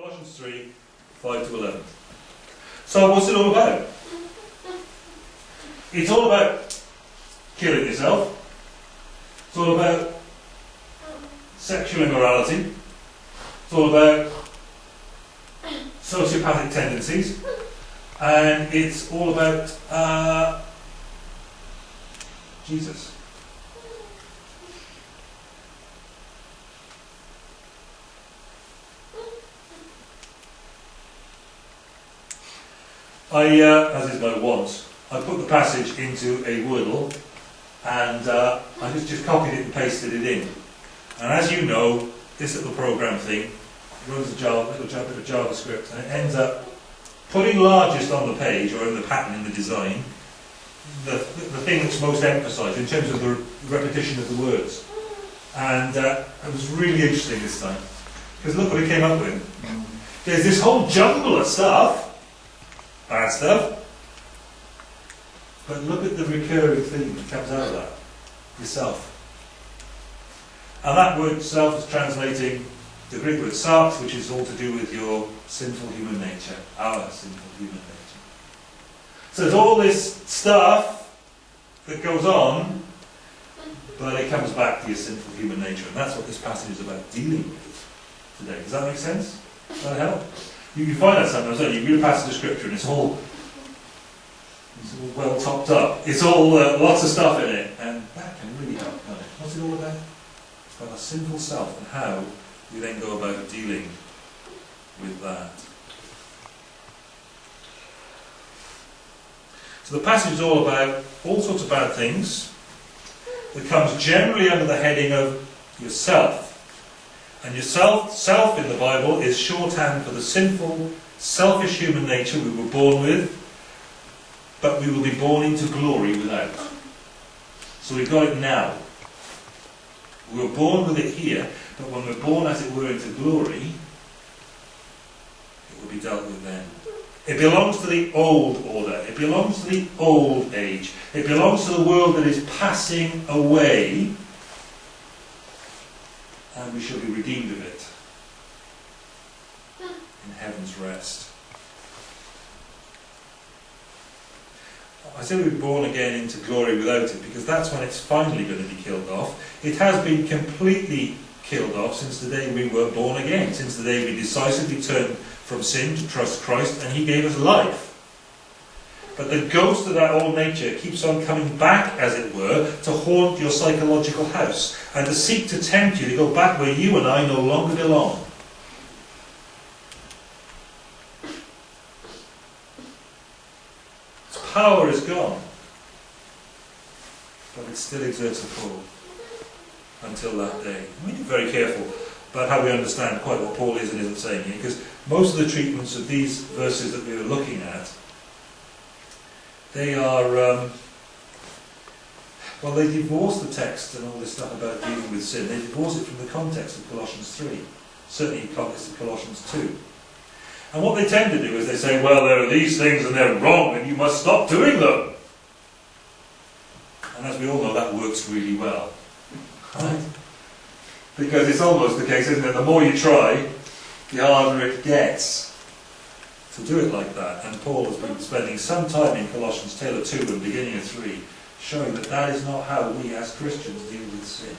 Colossians 3, 5 to 11. So what's it all about? It's all about killing yourself. It's all about sexual immorality. It's all about sociopathic tendencies. And it's all about uh, Jesus. I, uh, as is my want, I put the passage into a Wordle and uh, I just, just copied it and pasted it in. And as you know, this little program thing runs a Java, little Java, bit of JavaScript and it ends up putting largest on the page or in the pattern in the design the, the thing that's most emphasised in terms of the repetition of the words. And uh, it was really interesting this time. Because look what it came up with. There's this whole jumble of stuff bad stuff. But look at the recurring theme that comes out of that. Yourself. And that word self is translating the Greek word sarx, which is all to do with your sinful human nature, our sinful human nature. So there's all this stuff that goes on, but it comes back to your sinful human nature. And that's what this passage is about dealing with today. Does that make sense? Does that help? You can find that sometimes, don't you? You read a passage of scripture and it's all, it's all well topped up. It's all uh, lots of stuff in it, and that can really help, can't it? What's it all about? It's about our sinful self and how we then go about dealing with that. So the passage is all about all sorts of bad things that comes generally under the heading of yourself. And yourself, self in the Bible is shorthand for the sinful, selfish human nature we were born with, but we will be born into glory without. So we've got it now. We were born with it here, but when we're born, as it were, into glory, it will be dealt with then. It belongs to the old order. It belongs to the old age. It belongs to the world that is passing away and we shall be redeemed of it hmm. in heaven's rest. I say we're born again into glory without it because that's when it's finally going to be killed off. It has been completely killed off since the day we were born again, since the day we decisively turned from sin to trust Christ and He gave us life. But the ghost of that old nature keeps on coming back, as it were, to haunt your psychological house and to seek to tempt you to go back where you and I no longer belong. Its power is gone, but it still exerts a pull until that day. We need to be very careful about how we understand quite what Paul is and isn't saying here, because most of the treatments of these verses that we were looking at they are, um, well, they divorce the text and all this stuff about dealing with sin. They divorce it from the context of Colossians 3, certainly in context of Colossians 2. And what they tend to do is they say, well, there are these things and they're wrong and you must stop doing them. And as we all know, that works really well. Right? Because it's almost the case, isn't it? The more you try, the harder it gets to do it like that. And Paul has been spending some time in Colossians tail of 2 and beginning of 3 showing that that is not how we as Christians deal with sin.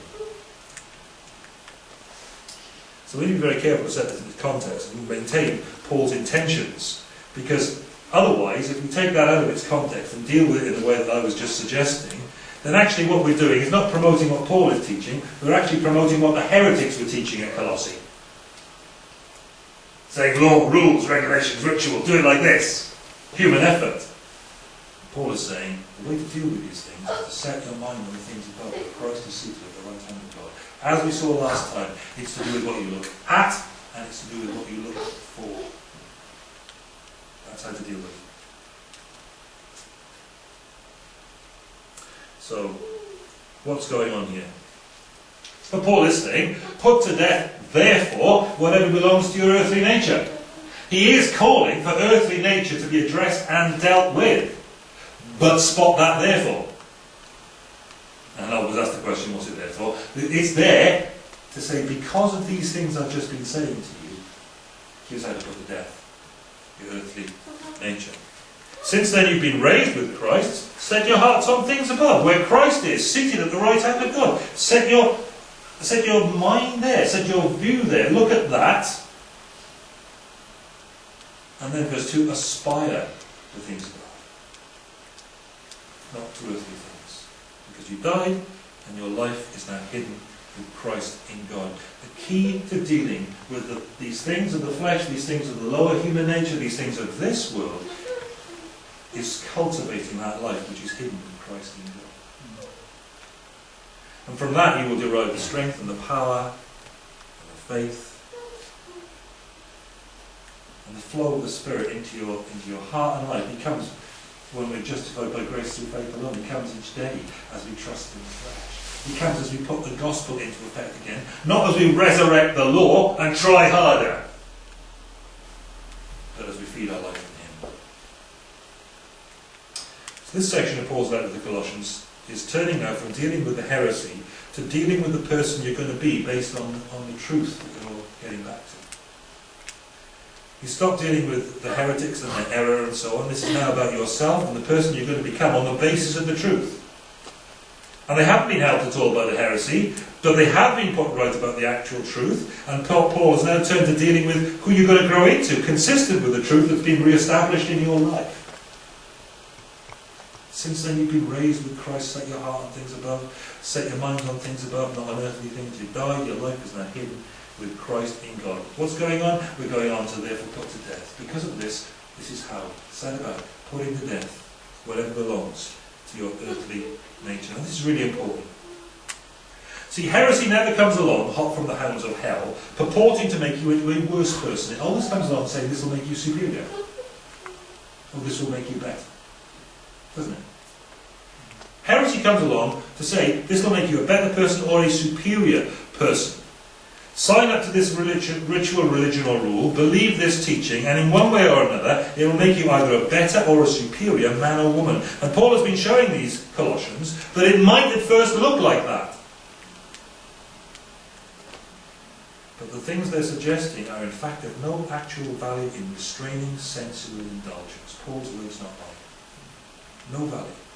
So we need to be very careful to set this into context and maintain Paul's intentions because otherwise if we take that out of its context and deal with it in the way that I was just suggesting then actually what we're doing is not promoting what Paul is teaching, we're actually promoting what the heretics were teaching at Colossae saying law, rules, regulations, ritual, do it like this. Human effort. Paul is saying the way to deal with these things is to set your mind on the things above, where Christ is seated at the right hand of God. As we saw last time, it's to do with what you look at, and it's to do with what you look for. That's how to deal with it. So, what's going on here? But Paul is saying, put to death therefore, whatever belongs to your earthly nature. He is calling for earthly nature to be addressed and dealt with. But spot that therefore. And I always ask the question, what's it there for? It's there to say, because of these things I've just been saying to you, Here's how to put to death your earthly nature. Since then you've been raised with Christ, set your hearts on things above, where Christ is, seated at the right hand of God. Set your, set your mind there, set your view there. Look at that. And then verse 2, aspire to things above. Not to earthly things. Because you died, and your life is now hidden with Christ in God. The key to dealing with the, these things of the flesh, these things of the lower human nature, these things of this world, is cultivating that life which is hidden in Christ in God. And from that you will derive the strength and the power and the faith and the flow of the Spirit into your into your heart and life. He comes when we're justified by grace through faith alone. He comes each day as we trust in the flesh. He comes as we put the gospel into effect again, not as we resurrect the law and try harder, but as we feed our life in Him. So this section of Paul's letter to the Colossians is turning now from dealing with the heresy to dealing with the person you're going to be based on, on the truth that you're getting back to. You stop dealing with the heretics and the error and so on. This is now about yourself and the person you're going to become on the basis of the truth. And they haven't been helped at all by the heresy, but they have been put right about the actual truth. And Paul has now turned to dealing with who you're going to grow into, consistent with the truth that's been re-established in your life. Since then you've been raised with Christ, set your heart on things above, set your mind on things above, not on earthly things. You died, your life is now hidden with Christ in God. What's going on? We're going on to therefore put to death. Because of this, this is how set about putting to death whatever belongs to your earthly nature. This is really important. See, heresy never comes along, hot from the hounds of hell, purporting to make you into a worse person. It always comes along saying this will make you superior. Or this will make you better. Doesn't it? Heresy comes along to say this will make you a better person or a superior person. Sign up to this religion, ritual, religion or rule, believe this teaching, and in one way or another, it will make you either a better or a superior man or woman. And Paul has been showing these Colossians that it might at first look like that. But the things they're suggesting are in fact of no actual value in restraining sensual indulgence. Paul's words not mine. No value.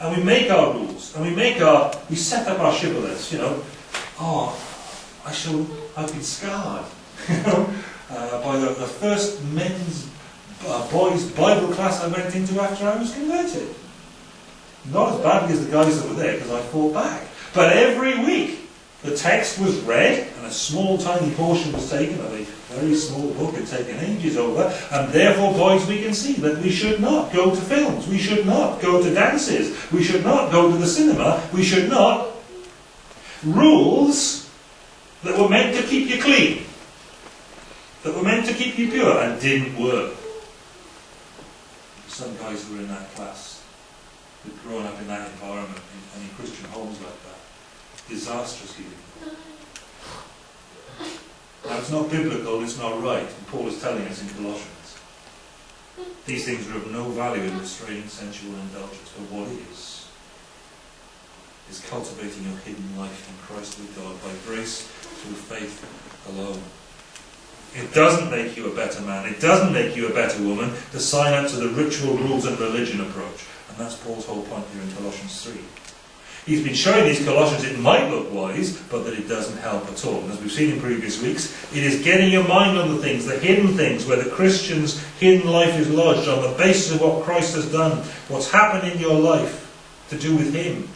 And we make our rules, and we make our, we set up our shibboleths, you know. Oh, I shall, I've been scarred, you know, uh, by the, the first men's, uh, boys' Bible class I went into after I was converted. Not as badly as the guys that were there, because I fought back. But every week, the text was read, and a small, tiny portion was taken of a very small book had taken ages over, and therefore, boys, we can see that we should not go to films, we should not go to dances, we should not go to the cinema, we should not. Rules that were meant to keep you clean, that were meant to keep you pure, and didn't work. Some guys who were in that class, who'd grown up in that environment, in, and in Christian homes like that, disastrously Now it's not biblical, it's not right, and Paul is telling us in Colossians. These things are of no value in restraining sensual indulgence, but what is? is cultivating your hidden life in Christ with God by grace through faith alone. It doesn't make you a better man. It doesn't make you a better woman to sign up to the ritual rules and religion approach. And that's Paul's whole point here in Colossians 3. He's been showing these Colossians it might look wise, but that it doesn't help at all. And as we've seen in previous weeks, it is getting your mind on the things, the hidden things, where the Christian's hidden life is lodged on the basis of what Christ has done, what's happened in your life to do with Him,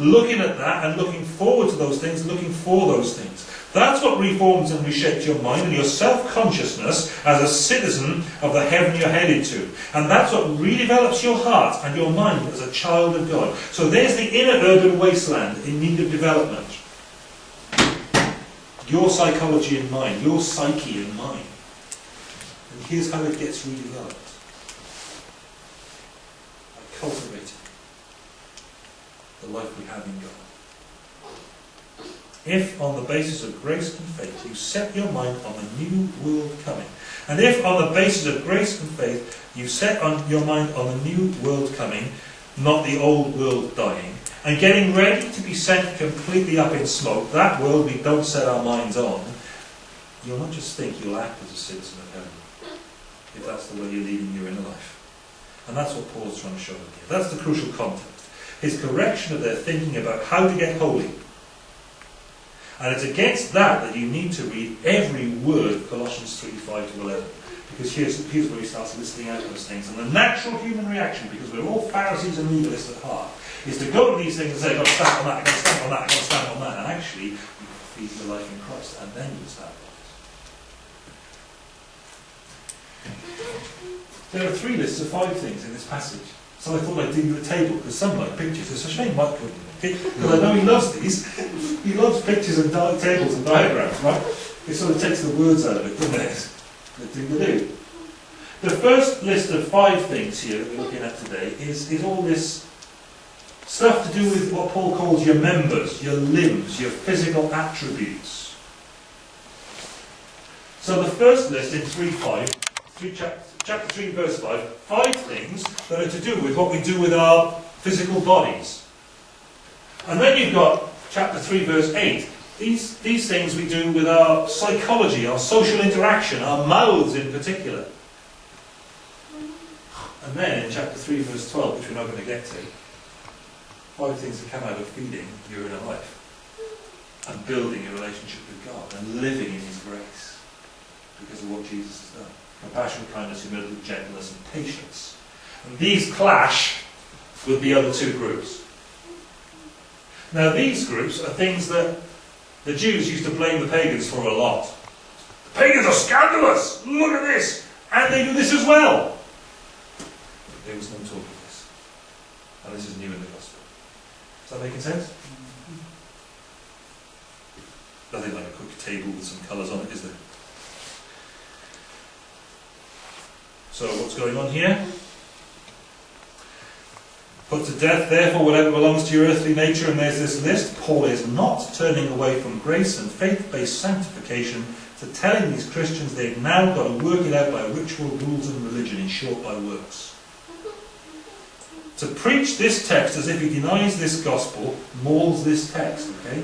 looking at that and looking forward to those things, looking for those things. That's what reforms and reshapes your mind and your self-consciousness as a citizen of the heaven you're headed to. And that's what redevelops your heart and your mind as a child of God. So there's the inner urban wasteland in need of development. Your psychology and mind, your psyche and mind. And here's how it gets redeveloped. By cultivating the life we have in God. If, on the basis of grace and faith, you set your mind on the new world coming, and if, on the basis of grace and faith, you set on your mind on the new world coming, not the old world dying, and getting ready to be sent completely up in smoke, that world we don't set our minds on, you'll not just think, you'll act as a citizen of heaven. If that's the way you're leading your inner life. And that's what Paul's trying to show them here. That's the crucial context. His correction of their thinking about how to get holy. And it's against that that you need to read every word of Colossians 3, 5 to 11. Because here's, here's where he starts listing out those things. And the natural human reaction, because we're all Pharisees and legalists at heart, is to go to these things and say, I've got to stand on that, I've got to stand on that, I've got to stand on that. And actually, you feed your life in Christ, and then you stand on it. There are three lists of five things in this passage. So I thought I'd do you a table, because some like pictures. It's a shame Mike couldn't. Because I know he loves these. he loves pictures and di- tables and diagrams, right? It sort of takes the words out of it, doesn't it? The thing to do. The first list of five things here that we're looking at today is, is all this stuff to do with what Paul calls your members, your limbs, your physical attributes. So the first list in 3.5, 3 chapter, chapter 3 verse 5, five things that are to do with what we do with our physical bodies. And then you've got chapter 3 verse 8, these, these things we do with our psychology, our social interaction, our mouths in particular. And then in chapter 3, verse 12, which we're not going to get to, five things that come out of feeding your inner life and building a relationship with God and living in His grace because of what Jesus has done. Compassion, kindness, humility, gentleness, and patience. And these clash with the other two groups. Now, these groups are things that the Jews used to blame the pagans for a lot. The pagans are scandalous! Look at this! And they do this as well! There was no talk of this. And this is new in the gospel. Is that making sense? Mm-hmm. Nothing like a quick table with some colours on it, is there? So what's going on here? Put to death, therefore, whatever belongs to your earthly nature, and there's this list. Paul is not turning away from grace and faith based sanctification to telling these Christians they've now got to work it out by ritual, rules, and religion, in short, by works. To preach this text as if he denies this gospel mauls this text, okay?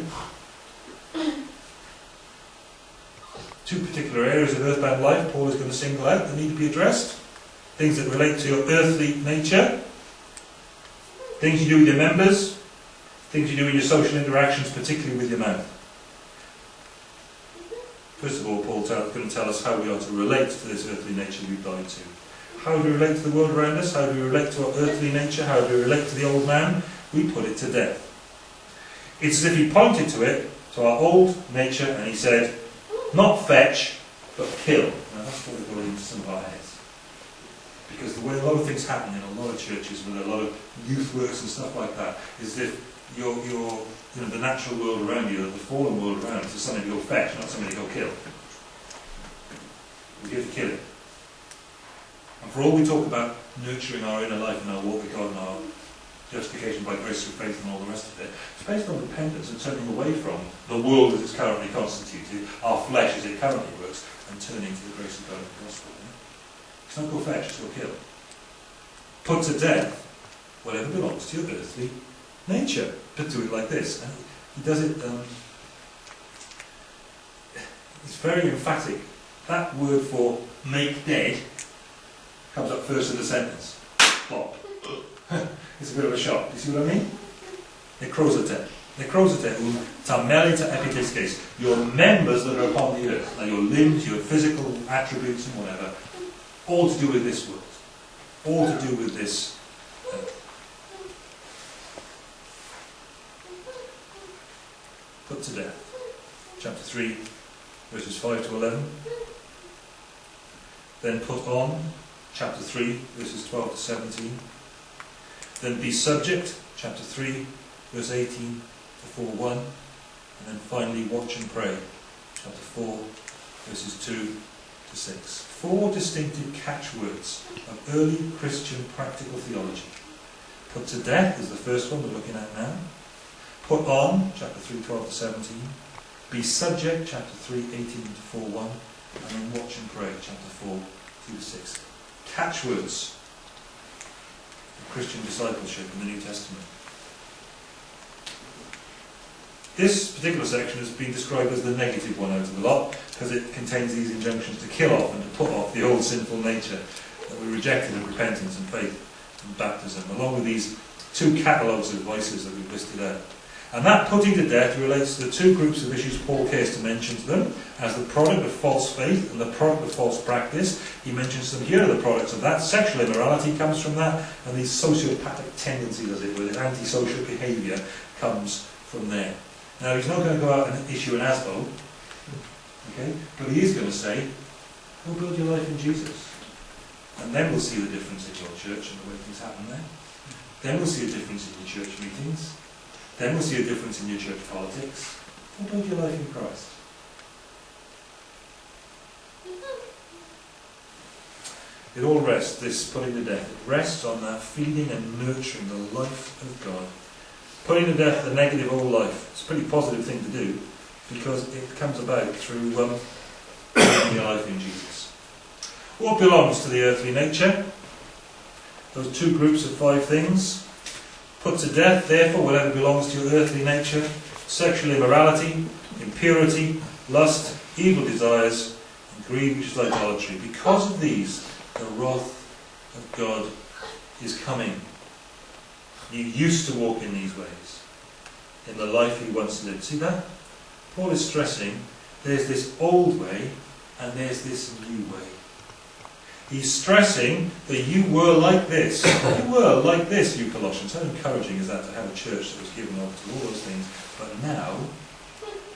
Two particular areas of earthbound life Paul is going to single out that need to be addressed. Things that relate to your earthly nature Things you do with your members, things you do in your social interactions, particularly with your mouth. First of all, Paul's going to tell us how we are to relate to this earthly nature we've died to. How do we relate to the world around us? How do we relate to our earthly nature? How do we relate to the old man? We put it to death. It's as if he pointed to it, to our old nature, and he said, not fetch, but kill. Now that's what going into some of our heads. Because the way a lot of things happen in a lot of churches with a lot of youth works and stuff like that is that your, your, you know, the natural world around you, the fallen world around us, is something go fetch, not something go kill. We're here to kill it. And for all we talk about nurturing our inner life and our walk with God and our justification by grace through faith and all the rest of it, it's based on repentance and turning away from the world as it's currently constituted, our flesh as it currently works, and turning to the grace of God and the gospel. It's not go fetch, it's go kill. Put to death whatever belongs to your earthly nature. But do it like this. And he does it, um, it's very emphatic. That word for make dead comes up first in the sentence. Plop. it's a bit of a shock. You see what I mean? Necrosate. Necrosate, tamelita epitisces. Your members that are upon the earth, like your limbs, your physical attributes and whatever, all to do with this world, all to do with this. Uh, put to death. Chapter 3, verses 5 to 11. Then put on, chapter 3, verses 12 to 17. Then be subject, chapter 3, verse 18 to 4 1. And then finally watch and pray, chapter 4, verses 2 to 6. Four distinctive catchwords of early Christian practical theology. Put to death is the first one we're looking at now. Put on, chapter 3, 12 to 17. Be subject, chapter 3, 18 to 4, 1. And then watch and pray, chapter 4, 2 to 6. Catchwords Christian discipleship in the New Testament. This particular section has been described as the negative one out of the lot because it contains these injunctions to kill off and to put off the old sinful nature that we rejected in repentance and faith and baptism, along with these two catalogues of vices that we've listed out. And that putting to death relates to the two groups of issues Paul cares to mention to them as the product of false faith and the product of false practice. He mentions them here are the products of that. Sexual immorality comes from that, and these sociopathic tendencies, as it were, antisocial behaviour comes from there. Now, he's not going to go out and issue an ASBO, okay? but he is going to say, go build your life in Jesus. And then we'll see the difference in your church and the way things happen there. Then we'll see a difference in your church meetings. Then we'll see a difference in your church politics. What about your life in Christ? It all rests, this putting to death, it rests on that feeding and nurturing the life of God. Putting to death the negative old life. It's a pretty positive thing to do because it comes about through um, your life in Jesus. What belongs to the earthly nature? Those two groups of five things. Put to death, therefore, whatever belongs to your earthly nature sexual immorality, impurity, lust, evil desires, and greed, which is idolatry. Because of these, the wrath of God is coming. You used to walk in these ways, in the life you once lived. See that? Paul is stressing there's this old way and there's this new way. He's stressing that you were like this. You were like this, you Colossians. How encouraging is that to have a church that was given over to all those things, but now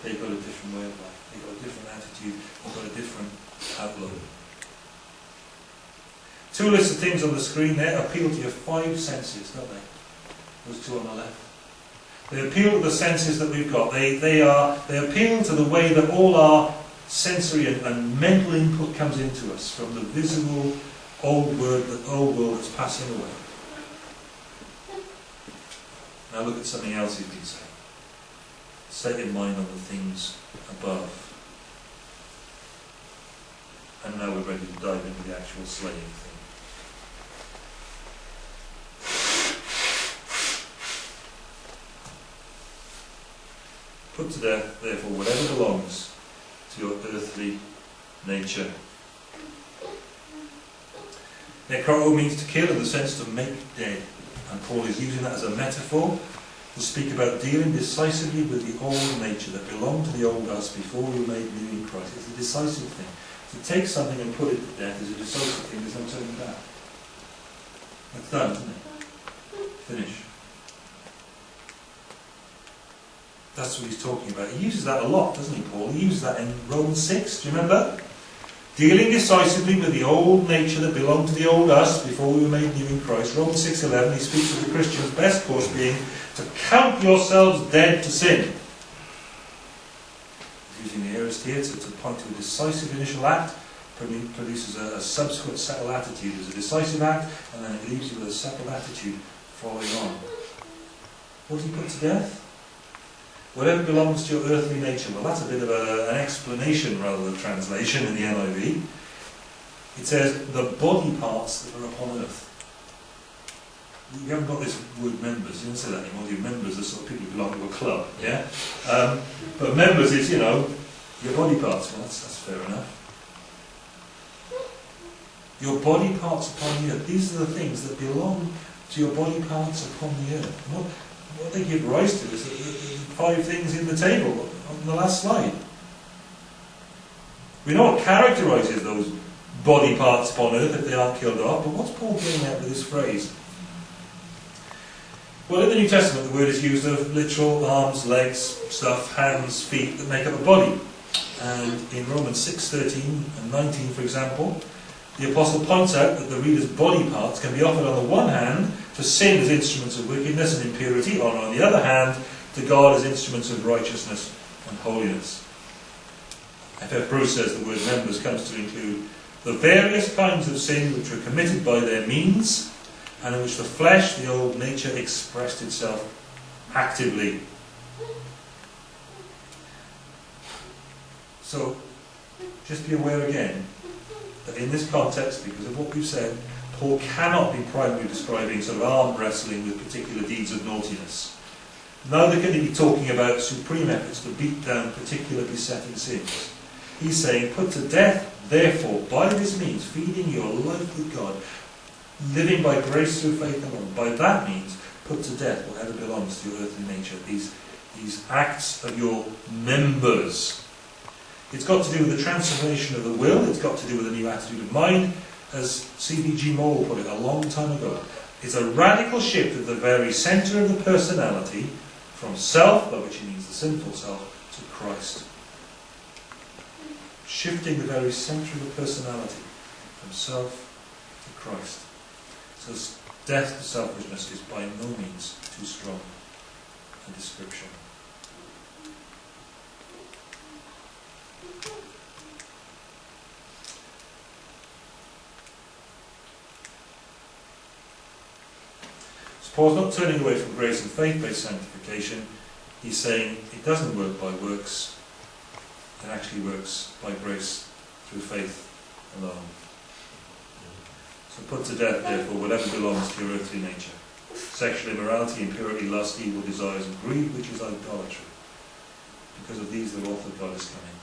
they've got a different way of life. They've got a different attitude. They've got a different outlook. Two lists of things on the screen there appeal to your five senses, don't they? Those two on the left. They appeal to the senses that we've got. They, they, are, they appeal to the way that all our sensory and, and mental input comes into us from the visible old world, the old world that's passing away. Now look at something else he's been saying. Set your mind on the things above. And now we're ready to dive into the actual slaying thing. Put to death, therefore, whatever belongs to your earthly nature. Necro means to kill in the sense to make dead. And Paul is using that as a metaphor to speak about dealing decisively with the old nature that belonged to the old us before we were made new in Christ. It's a decisive thing. To take something and put it to death is a decisive thing, there's no turning back. That's done, isn't it? Finish. That's what he's talking about. He uses that a lot, doesn't he, Paul? He uses that in Romans 6, do you remember? Dealing decisively with the old nature that belonged to the old us before we were made new in Christ. Romans 6.11, he speaks of the Christian's best course being to count yourselves dead to sin. Using the aorist here to, to point to a decisive initial act, produces a, a subsequent settled attitude. There's a decisive act, and then it leaves you with a settled attitude following on. What does he put to death? Whatever belongs to your earthly nature. Well, that's a bit of a, an explanation rather than translation in the NIV. It says, the body parts that are upon earth. You haven't got this word members, you don't say that anymore. Your members are sort of people who belong to a club, yeah? Um, but members is, you know, your body parts. Well, that's, that's fair enough. Your body parts upon the earth. These are the things that belong to your body parts upon the earth. What they give rise to is five things in the table on the last slide. We know what characterises those body parts upon earth if they aren't killed off, but what's Paul getting at with this phrase? Well, in the New Testament, the word is used of literal arms, legs, stuff, hands, feet that make up a body. And in Romans 6, 13 and 19, for example, the Apostle points out that the reader's body parts can be offered on the one hand to sin as instruments of wickedness and impurity, or on the other hand, to God as instruments of righteousness and holiness. F.F. Bruce says the word members comes to include the various kinds of sin which were committed by their means, and in which the flesh, the old nature, expressed itself actively. So, just be aware again that in this context, because of what we've said, Paul cannot be primarily describing sort of arm wrestling with particular deeds of naughtiness. Neither can he be talking about supreme efforts to beat down particular besetting sins. He's saying, put to death, therefore, by this means, feeding your life with God, living by grace through faith alone. By that means, put to death whatever belongs to your earthly nature, these, these acts of your members. It's got to do with the transformation of the will, it's got to do with a new attitude of mind, as C.F.D. Moule put it a long time ago. It's a radical shift of the very centre of the personality from self, by which he means the sinful self, to Christ. Shifting the very centre of the personality from self to Christ. So death to selfishness is by no means too strong a description. Paul's not turning away from grace and faith-based sanctification. He's saying it doesn't work by works. It actually works by grace through faith alone. So put to death, therefore, whatever belongs to your earthly nature. Sexual immorality, impurity, lust, evil desires, and greed, which is idolatry. Because of these, the wrath of God is coming.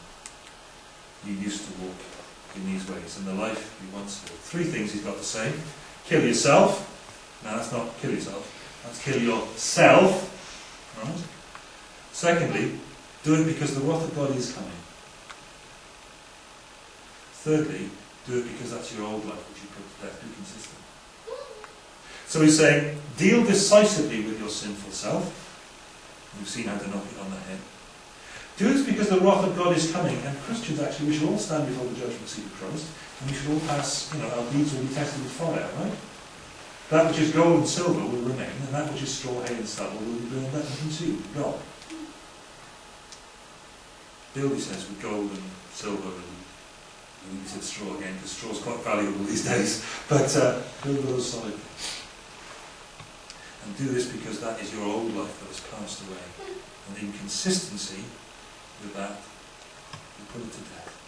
You used to walk in these ways, in the life you once lived. Three things he's got to say. Kill yourself, now that's not kill yourself, that's kill yourself. Right? Secondly, do it because the wrath of God is coming. Thirdly, do it because that's your old life which you put to death. Be consistent. So he's saying, deal decisively with your sinful self. We've seen how to knock it on the head. Do this because the wrath of God is coming, and Christians actually, we should all stand before the judgment seat of Christ, and we should all pass, you know, our deeds will be tested with fire, right? That which is gold and silver will remain, and that which is straw, hay, and stubble will be burned up and consumed. God. Bill, he says, with gold and silver and I think he said straw again, because straw is quite valuable these days. But uh, build those solid And do this because that is your old life that has passed away. And in consistency with that, you put it to death.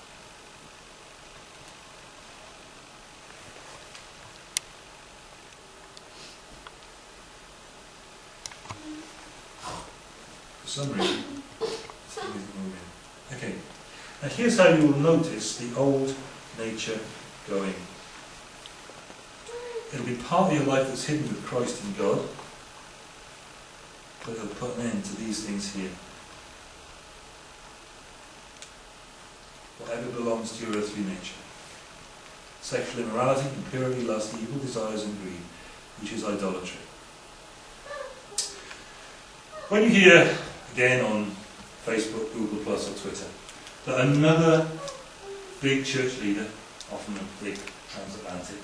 Reason, Okay, now here's how you will notice the old nature going. It'll be part of your life that's hidden with Christ and God, but it'll put an end to these things here. Whatever belongs to your earthly nature. Sexual immorality, impurity, lust, evil desires and greed, which is idolatry. When you hear again on Facebook, Google Plus or Twitter, But another big church leader, often a big transatlantic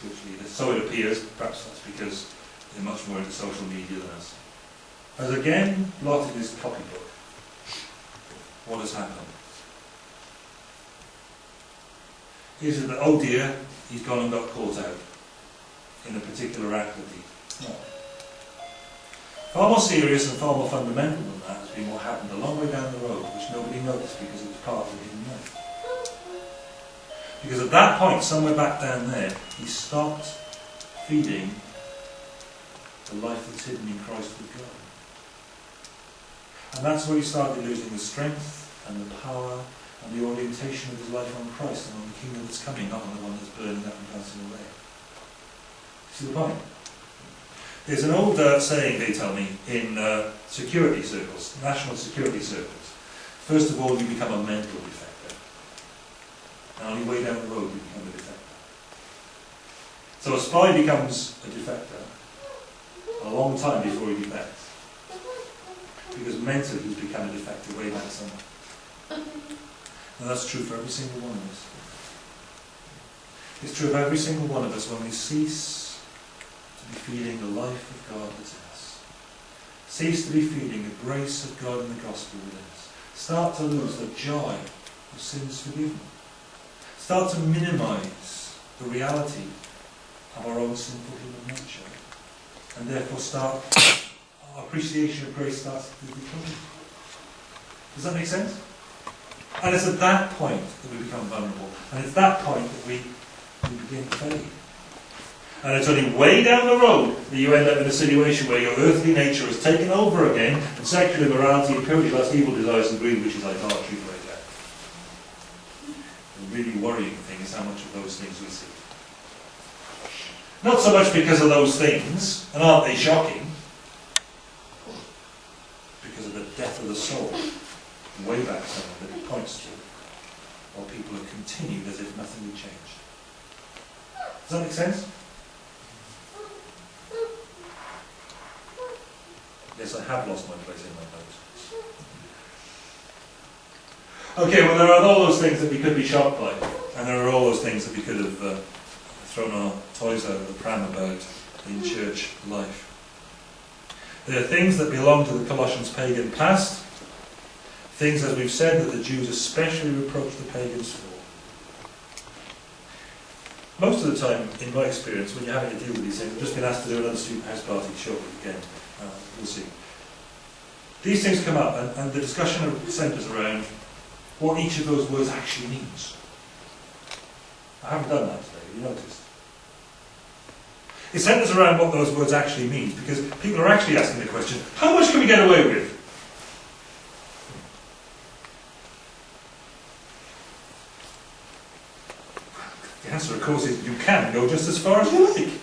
church leader, so it appears, perhaps that's because they're much more into social media than us, has again blotted his copybook. What has happened? Is it that, oh dear, he's gone and got caught out in a particular act that he... No. Far more serious and far more fundamental than that has been what happened a long way down the road, which nobody noticed because it was part of the hidden life. Because at that point, somewhere back down there, he stopped feeding the life that's hidden in Christ with God. And that's where he started losing the strength and the power and the orientation of his life on Christ and on the kingdom that's coming, not on the one that's burning up and passing away. See the point? There's an old uh, saying, they tell me, in uh, security circles, national security circles. First of all, you become a mental defector. And on your way down the road, you become a defector. So a spy becomes a defector a long time before he defects. Because mentally he's become a defector way back somewhere. And that's true for every single one of us. It's true of every single one of us when we cease to be feeling the life of God that's in us. Cease to be feeling the grace of God in the gospel within us. Start to lose the joy of sins forgiven. Start to minimize the reality of our own sinful human nature. And therefore start, our appreciation of grace starts to become. Does that make sense? And it's at that point that we become vulnerable. And it's that point that we, we begin to fade. And it's only way down the road that you end up in a situation where your earthly nature is taken over again, and sexual immorality, impurity, lust, evil desires, and greed, which is idolatry, break out. The really worrying thing is how much of those things we see. Not so much because of those things, and aren't they shocking? Because of the death of the soul, way back somewhere that it points to, while people have continued as if nothing had changed. Does that make sense? Yes, I have lost my place in my notes. Okay, well, there are all those things that we could be shocked by, and there are all those things that we could have uh, thrown our toys out of the pram about in church life. There are things that belong to the Colossians pagan past, things, as we've said, that the Jews especially reproach the pagans for. Most of the time, in my experience, when you're having to deal with these things, I've just been asked to do another student house party shortly again. Uh, we'll see. These things come up, and, and the discussion centres around what each of those words actually means. I haven't done that today, you noticed? It centres around what those words actually mean, because people are actually asking the question, how much can we get away with? The answer, of course, is you can go just as far as you like.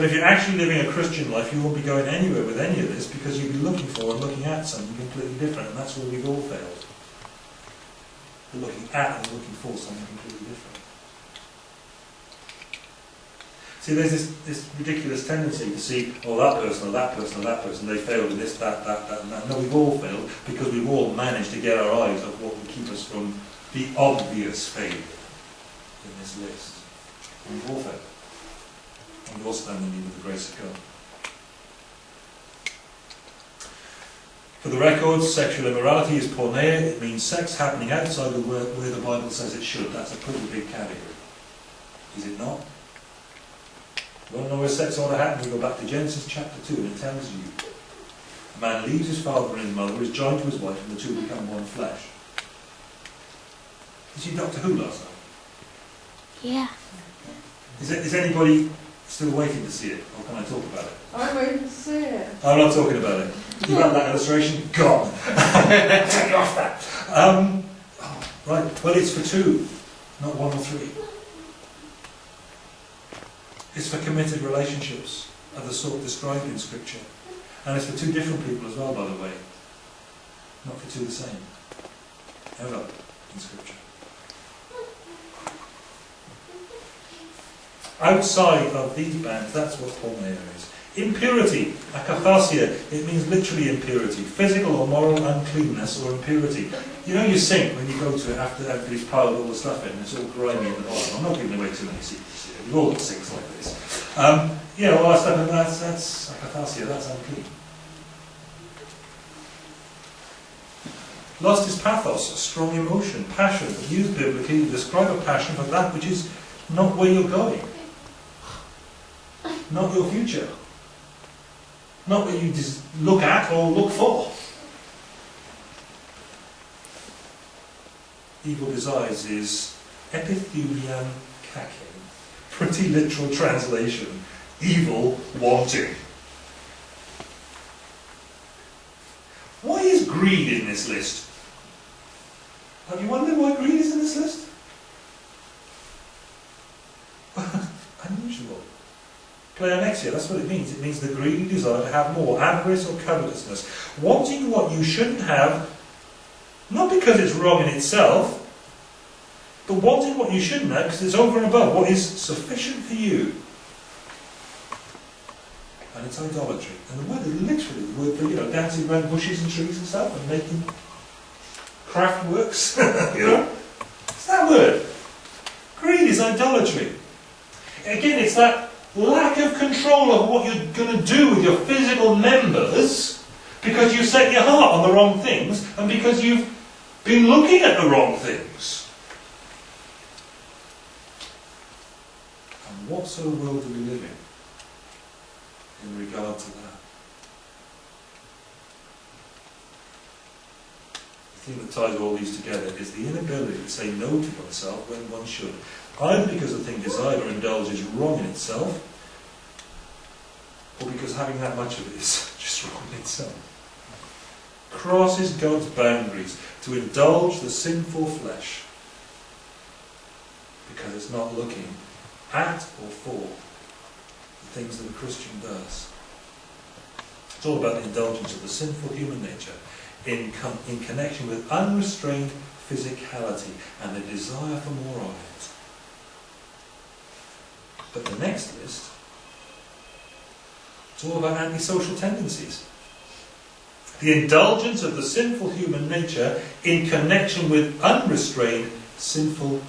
But if you're actually living a Christian life, you won't be going anywhere with any of this because you'll be looking for and looking at something completely different, and that's where we've all failed. We're looking at and looking for something completely different. See, there's this, this ridiculous tendency to see, oh, that person, or that person, or that person, they failed in this, that, that, that, and that. No, we've all failed because we've all managed to get our eyes off what would keep us from the obvious failure in this list. We've all failed and stand in need of the grace of God. For the record, sexual immorality is porneia. It means sex happening outside of where, where the Bible says it should. That's a pretty big category. Is it not? You want to know where sex ought to happen? We go back to Genesis chapter 2 and it tells you. A man leaves his father and his mother, is joined to his wife, and the two become one flesh. Did you Doctor Who last night? Yeah. Is, it, is anybody Still waiting to see it, or can I talk about it? I'm waiting to see it. I'm not talking about it. You got that illustration? Gone. Take off that. Um, oh, right, well it's for two, not one or three. It's for committed relationships of the sort described in Scripture. And it's for two different people as well, by the way. Not for two the same. Ever in Scripture. Outside of these bands, that's what porneia is. Impurity, akatharsia, it means literally impurity, physical or moral uncleanness or impurity. You know your sink when you go to it after everybody's piled all the stuff in and it's all grimy in the bottom. I'm not giving away too many secrets here. We've all got sinks like this. Um, know, all that that's, that's akatharsia, that's unclean. Lust is pathos, strong emotion, passion, used biblically to describe a passion for that which is not where you're going not your future. Not what you just look at or look for. Evil desires is epithumian kake. Pretty literal translation. Evil wanting. Why is greed in this list? Have you wondered why greed is in this list? Pleonexia, that's what it means. It means the greedy desire to have more, avarice or covetousness. Wanting what you shouldn't have, not because it's wrong in itself, but wanting what you shouldn't have because it's over and above what is sufficient for you. And it's idolatry. And the word is literally the word for, you know, dancing around bushes and trees and stuff and making craft works. you know? It's that word. Greed is idolatry. Again, it's that lack of control of what you're going to do with your physical members because you set your heart on the wrong things and because you've been looking at the wrong things. And what sort of world do we live in in regard to that? the thing that ties all these together is the inability to say no to oneself when one should, either because the thing desired or indulged is wrong in itself, or because having that much of it is just wrong in itself. Crosses God's boundaries to indulge the sinful flesh because it's not looking at or for the things that a Christian does. It's all about the indulgence of the sinful human nature in, in connection with unrestrained physicality and the desire for more of it. But the next list, it's all about antisocial tendencies. The indulgence of the sinful human nature in connection with unrestrained sinful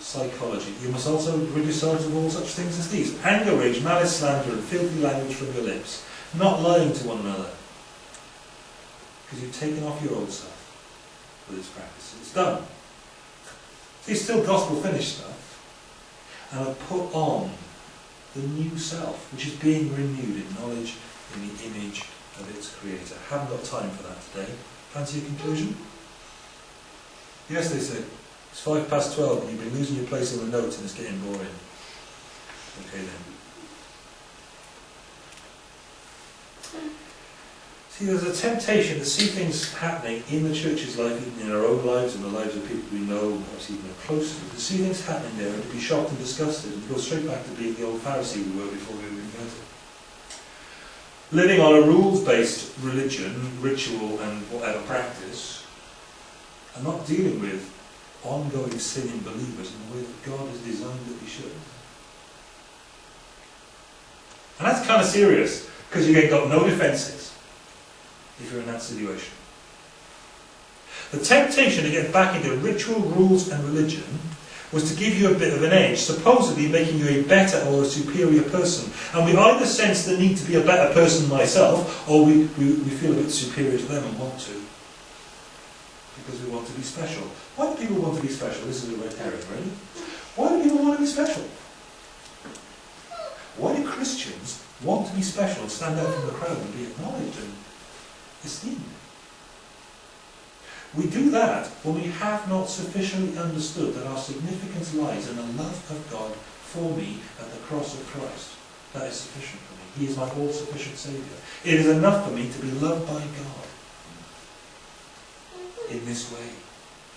psychology. You must also rid yourselves of all such things as these anger, rage, malice, slander, and filthy language from your lips. Not lying to one another. Because you've taken off your old self with its practices. It's done. It's still gospel finished stuff. And I've put on the new self, which is being renewed in knowledge in the image of its creator. Haven't got time for that today. Fancy a conclusion? Yes, they say. It's five past twelve and you've been losing your place on the notes and it's getting boring. Okay then. See, there's a temptation to see things happening in the church's life, even in our own lives and the lives of people we know, perhaps even close to, to see things happening there and to be shocked and disgusted and go straight back to being the old Pharisee we were before we were converted. Living on a rules-based religion, ritual and whatever practice, and not dealing with ongoing sin in believers in the way that God has designed that we should. And that's kind of serious, because you ain't got no defences if you're in that situation. The temptation to get back into ritual, rules and religion was to give you a bit of an edge, supposedly making you a better or a superior person. And we either sense the need to be a better person myself, or we, we, we feel a bit superior to them and want to. Because we want to be special. Why do people want to be special? This is a red herring, really. Why do people want to be special? Why do Christians want to be special and stand out from the crowd and be acknowledged and We do that when we have not sufficiently understood that our significance lies in the love of God for me at the cross of Christ. That is sufficient for me. He is my all-sufficient Saviour. It is enough for me to be loved by God in this way.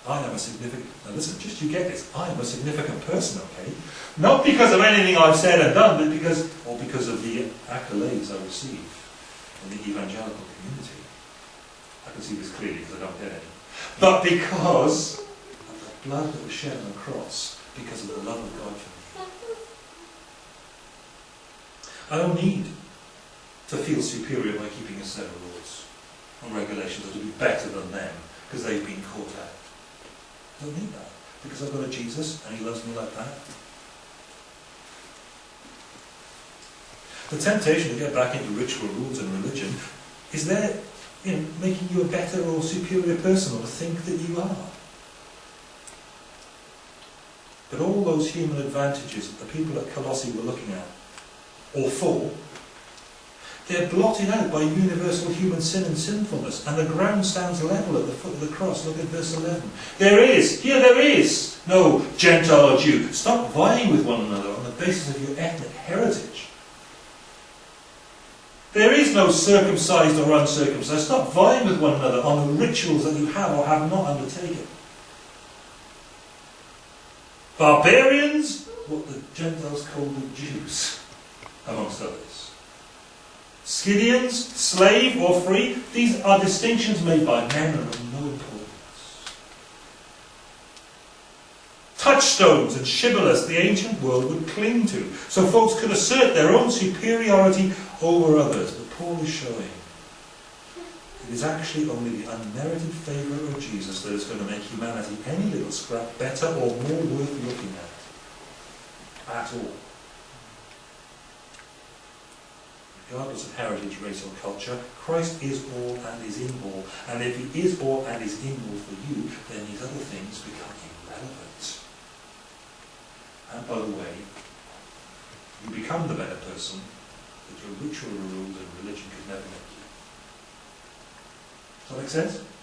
I am a significant, now listen, just you get this, I am a significant person, okay? Not because of anything I've said and done, but because, or because of the accolades I receive in the evangelical community. I can see this clearly because I don't get any. But because of the blood that was shed on the cross, because of the love of God for me. I don't need to feel superior by keeping a set of rules and regulations or to be better than them because they've been caught out. I don't need that because I've got a Jesus and he loves me like that. The temptation to get back into ritual rules and religion is there you know, making you a better or superior person or think that you are. But all those human advantages that the people at Colossae were looking at, or for, they're blotted out by universal human sin and sinfulness, and the ground stands level at the foot of the cross. Look at verse 11. There is, here there is, no Gentile or Jew. Stop vying with one another on the basis of your ethnic heritage. There is no circumcised or uncircumcised. Stop vying with one another on the rituals that you have or have not undertaken. Barbarians, what the Gentiles called the Jews, amongst others. Scythians, slave or free, these are distinctions made by men and no. Touchstones and shibboleths the ancient world would cling to, so folks could assert their own superiority over others. But Paul is showing it is actually only the unmerited favour of Jesus that is going to make humanity any little scrap better or more worth looking at. At all. Regardless of heritage, race or culture, Christ is all and is in all. And if he is all and is in all for you, then these other things become irrelevant. And by the way, you become the better person that your ritual rules and religion could never make you. Does that make sense?